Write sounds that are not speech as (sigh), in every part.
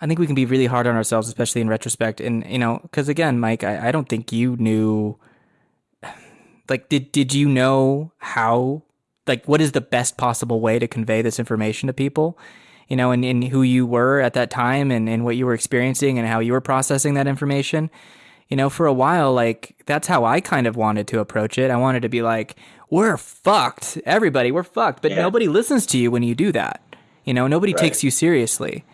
I think we can be really hard on ourselves, especially in retrospect. And you know, because again, Mike, I, I don't think you knew. (sighs) Like, did did you know how? Like, what is the best possible way to convey this information to people? You know, and, and who you were at that time, and, and what you were experiencing, and how you were processing that information. You know, for a while, like that's how I kind of wanted to approach it. I wanted to be like, "We're fucked, everybody, we're fucked," but Yeah. nobody listens to you when you do that. You know, nobody Right. takes you seriously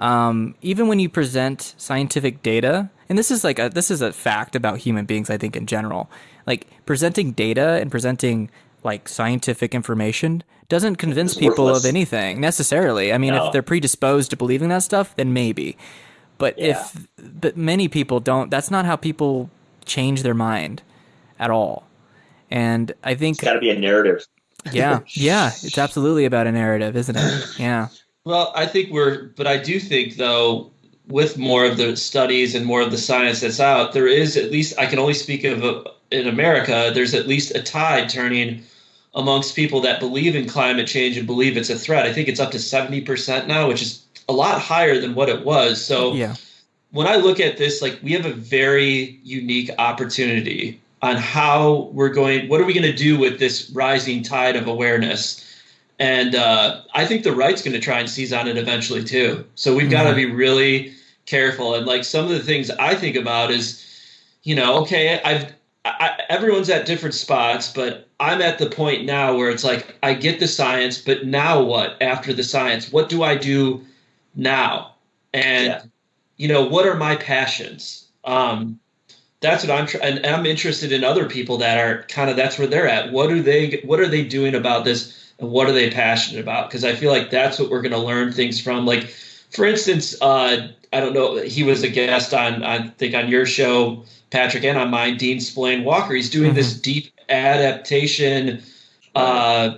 um, even when you present scientific data, and this is like a this is a fact about human beings, I think in general. Like presenting data and presenting like scientific information doesn't convince It's people worthless. of anything necessarily. I mean, No. if they're predisposed to believing that stuff, then maybe. But if but many people don't, that's not how people change their mind at all. And I think It's got to be a narrative. yeah, (laughs) yeah, it's absolutely about a narrative, isn't it? (sighs) Yeah. Well, I think we're, but I do think though, with more of the studies and more of the science that's out, there is at least I can only speak of uh, in America. There's at least a tide turning amongst people that believe in climate change and believe it's a threat. I think it's up to seventy percent now, which is a lot higher than what it was. So Yeah. when I look at this, like we have a very unique opportunity on how we're going. What are we going to do with this rising tide of awareness? And uh, I think the right's going to try and seize on it eventually too. So we've got to be really careful. And like some of the things I think about is, you know, okay, I've I, everyone's at different spots, but I'm at the point now where it's like I get the science, but now what? After the science, what do I do now? And Yeah. you know, what are my passions? Um, that's what I'm trying, and I'm interested in other people that are kind of that's where they're at. What are they? What are they doing about this? And what are they passionate about? Because I feel like that's what we're going to learn things from. Like, for instance, uh, I don't know. He was a guest on, I think, on your show, Patrick, and on mine, Dean Splain Walker. He's doing this deep adaptation, uh,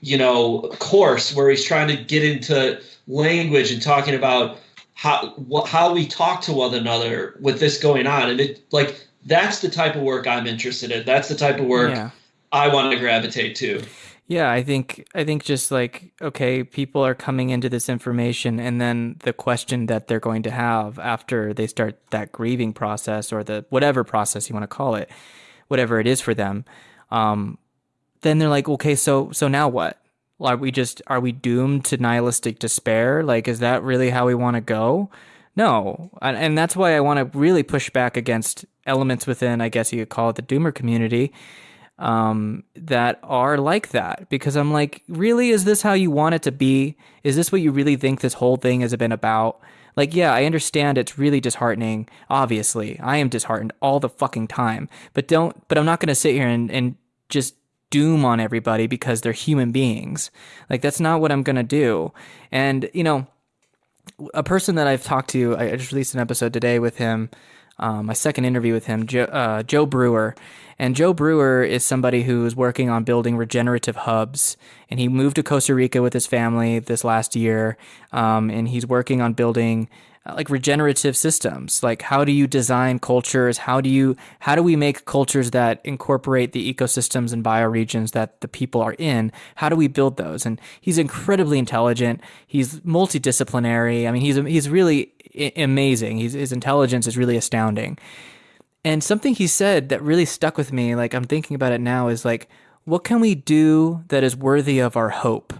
you know, course where he's trying to get into language and talking about how wh- how we talk to one another with this going on, and it like that's the type of work I'm interested in. That's the type of work Yeah. I want to gravitate to. Yeah, I think I think just like okay, people are coming into this information and then the question that they're going to have after they start that grieving process or the whatever process you want to call it, whatever it is for them, um, then they're like, okay, so so now what? Are we just are we doomed to nihilistic despair? Like, is that really how we want to go? No, and, and that's why I want to really push back against elements within, I guess you could call it the doomer community, um, that are like that. Because I'm like, really, is this how you want it to be? Is this what you really think this whole thing has been about? Like, yeah, I understand it's really disheartening. Obviously, I am disheartened all the fucking time. But don't, but I'm not going to sit here and, and just doom on everybody because they're human beings. Like, that's not what I'm going to do. And, you know, a person that I've talked to, I just released an episode today with him, um, my second interview with him, Joe, uh, Joe Brewer. And Joe Brewer is somebody who's working on building regenerative hubs. And he moved to Costa Rica with his family this last year. Um, and he's working on building uh, like regenerative systems. Like how do you design cultures? How do you how do we make cultures that incorporate the ecosystems and bioregions that the people are in? How do we build those? And he's incredibly intelligent. He's multidisciplinary. I mean, he's he's really i- amazing. He's, his intelligence is really astounding. And something he said that really stuck with me, like I'm thinking about it now, is like, what can we do that is worthy of our hope?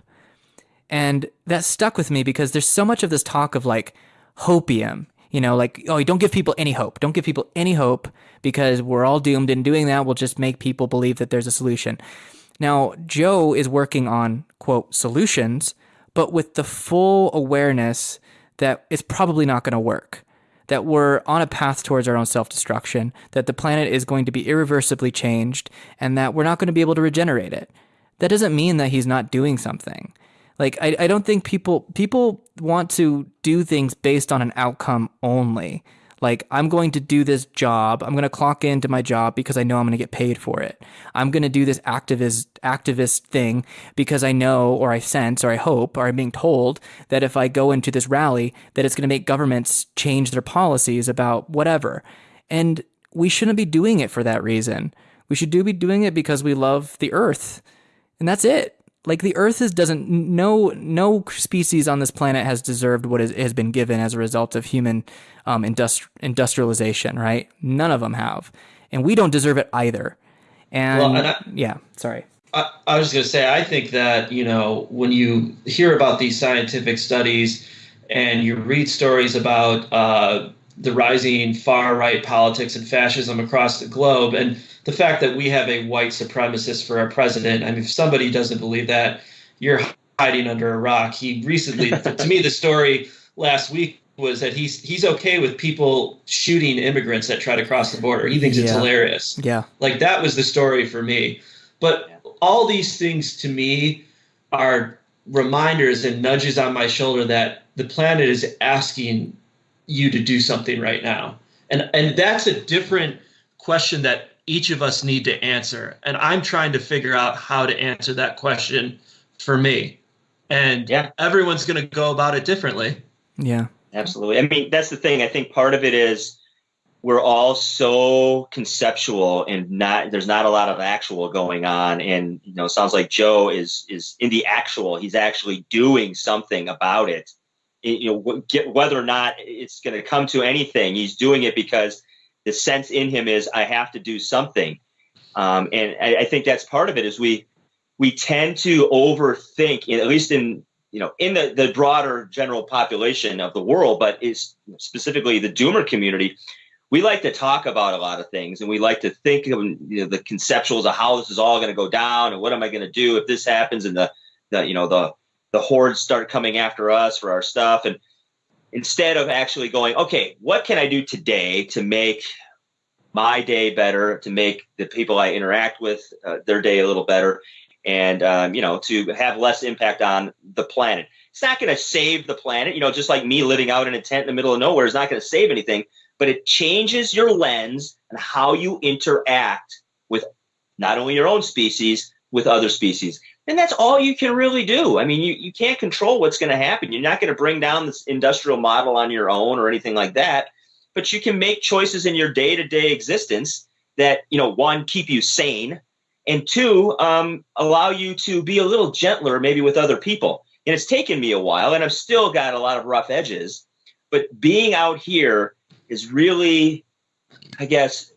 And that stuck with me because there's so much of this talk of like hopium, you know, like, oh, don't give people any hope. Don't give people any hope because we're all doomed. And doing that will just make people believe that there's a solution. Now, Joe is working on, quote, solutions, but with the full awareness that it's probably not going to work, that we're on a path towards our own self destruction, that the planet is going to be irreversibly changed, and that we're not going to be able to regenerate it. That doesn't mean that he's not doing something. Like, I, I don't think people people want to do things based on an outcome only. Like, I'm going to do this job. I'm going to clock into my job because I know I'm going to get paid for it. I'm going to do this activist activist thing because I know or I sense or I hope or I'm being told that if I go into this rally that it's going to make governments change their policies about whatever. And we shouldn't be doing it for that reason. We should do be doing it because we love the earth. And that's it. Like the earth is doesn't no no species on this planet has deserved what is, has been given as a result of human um, industri- industrialization right? None of them have. And we don't deserve it either. And, well, and I, yeah sorry. I, I was just going to say i think that you know when you hear about these scientific studies and you read stories about uh, the rising far right politics and fascism across the globe and the fact that we have a white supremacist for our president. I mean, if somebody doesn't believe that, you're hiding under a rock. He recently, (laughs) to me, the story last week was that he's he's okay with people shooting immigrants that try to cross the border. He thinks yeah. it's hilarious. Yeah, like that was the story for me. But all these things to me are reminders and nudges on my shoulder that the planet is asking you to do something right now. And and that's a different question that each of us need to answer. And I'm trying to figure out how to answer that question for me. And yeah. everyone's going to go about it differently. Yeah. Absolutely. I mean, that's the thing. I think part of it is we're all so conceptual and not there's not a lot of actual going on and you know sounds like joe is is in the actual he's actually doing something about it you know get, whether or not it's going to come to anything he's doing it because the sense in him is I have to do something, um, and I, I, think that's part of it. Is we we tend to overthink, at least in you know in the the broader general population of the world, but is specifically the Doomer community. We like to talk about a lot of things, and we like to think of you know, the conceptuals of how this is all going to go down, and what am I going to do if this happens, and the the you know the the hordes start coming after us for our stuff, and instead of actually going, okay, what can I do today to make my day better, to make the people I interact with uh, their day a little better, and um, you know to have less impact on the planet. It's not going to save the planet, you know, just like me living out in a tent in the middle of nowhere is not going to save anything, but it changes your lens and how you interact with not only your own species, with other species. And that's all you can really do. I mean, you, you can't control what's going to happen. You're not going to bring down this industrial model on your own or anything like that, but you can make choices in your day to day existence that, you know, one, keep you sane, and two, um, allow you to be a little gentler maybe with other people. And it's taken me a while, and I've still got a lot of rough edges, but being out here is really, I guess,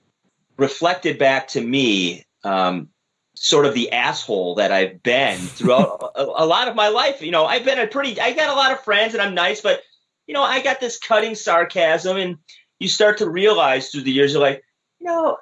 reflected back to me um, sort of the asshole that I've been throughout (laughs) a, a, lot of my life. You know, I've been a pretty, I got a lot of friends and I'm nice, but, you know, I got this cutting sarcasm and you start to realize through the years, you're like, you know,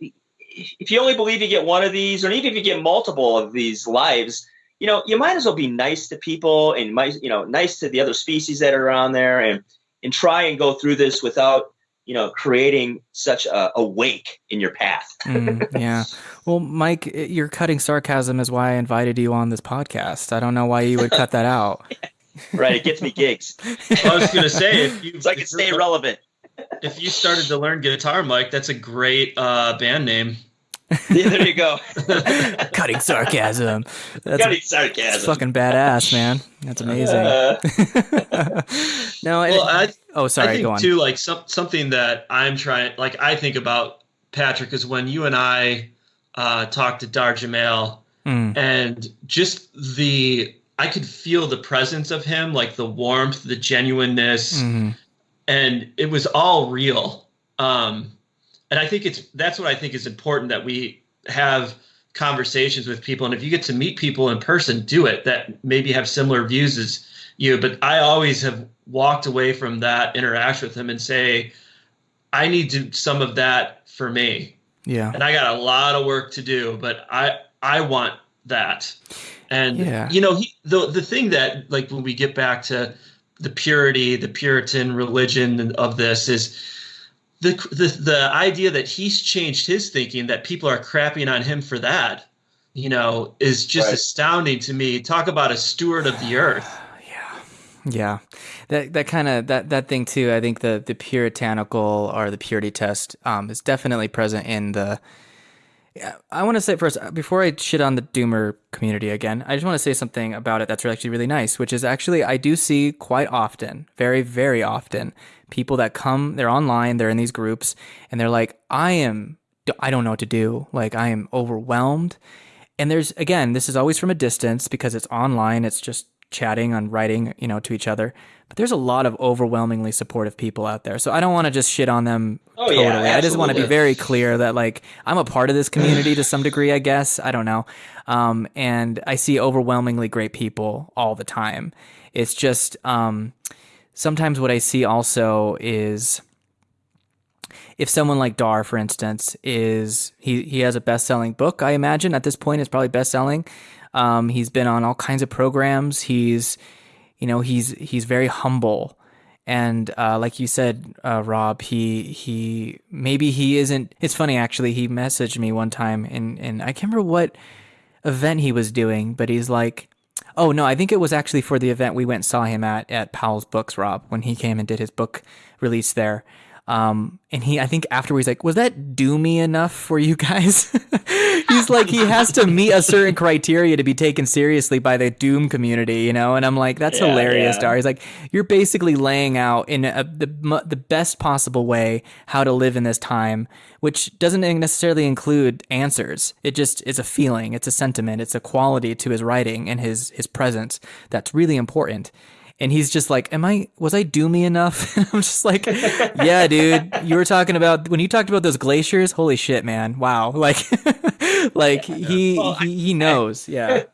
if you only believe you get one of these, or even if you get multiple of these lives, you know, you might as well be nice to people and might, you know, nice to the other species that are around there and, and try and go through this without you know, creating such a, a wake in your path. (laughs) mm, yeah. Well, Mike, your cutting sarcasm is why I invited you on this podcast. I don't know why you would cut that out. (laughs) right. It gets me gigs. I was going to say, if (laughs) you, so I can stay relevant. If you started to learn guitar, Mike, that's a great uh, band name. Yeah, there you go. (laughs) Cutting sarcasm. That's, Cutting sarcasm. That's fucking badass, man. That's amazing. Uh, (laughs) no, well, I, oh, sorry. I think go on. too, like some, something that I'm trying, like I think about Patrick is when you and I uh, talked to Dar Jamail, mm. and just the I could feel the presence of him, like the warmth, the genuineness, mm-hmm. and it was all real. Um, and I think it's that's what I think is important that we have conversations with people. And if you get to meet people in person, do it that maybe have similar views as you. But I always have walked away from that interaction with them and say, I need to some of that for me. Yeah. And I got a lot of work to do, but I I want that. And yeah. you know, he, the the thing that like when we get back to the purity, the Puritan religion of this is the, the the idea that he's changed his thinking that people are crapping on him for that you know is just right. astounding to me. Talk about a steward of the earth. Yeah. Yeah. That that kind of that that thing too i think the the puritanical or the purity test um, is definitely present in the I want to say first uh, before I shit on the Doomer community again. I just want to say something about it that's actually really nice, which is actually I do see quite often, very very often, people that come, they're online, they're in these groups, and they're like, I am, I don't know what to do. Like, I am overwhelmed. and there's again, this is always from a distance because it's online. It's just chatting on writing, you know, to each other. But there's a lot of overwhelmingly supportive people out there. So I don't want to just shit on them Oh, totally. yeah, I just want to be very clear that like I'm a part of this community to some degree, I guess. I don't know. Um, and I see overwhelmingly great people all the time. It's just um, sometimes what I see also is if someone like Dar, for instance, is he he has a best selling book, I imagine at this point it's probably best selling. Um, he's been on all kinds of programs. He's you know he's he's very humble and uh, like you said uh, rob he he maybe he isn't it's funny actually he messaged me one time and and i can't remember what event he was doing but he's like oh no i think it was actually for the event we went saw him at at powell's books rob when he came and did his book release there um, and he, I think afterwards, he's like, was that doomy enough for you guys? (laughs) he's like, he has to meet a certain criteria to be taken seriously by the doom community, you know? And I'm like, that's Yeah, hilarious, yeah. Dar. He's like, you're basically laying out in a, the the best possible way how to live in this time, which doesn't necessarily include answers. It just is a feeling, it's a sentiment, it's a quality to his writing and his his presence that's really important. And he's just like, "Am I? Was I doomy enough?" (laughs) And I'm just like, "Yeah, dude. You were talking about when you talked about those glaciers. Holy shit, man! Wow! (laughs) Like, like he he he knows. Yeah,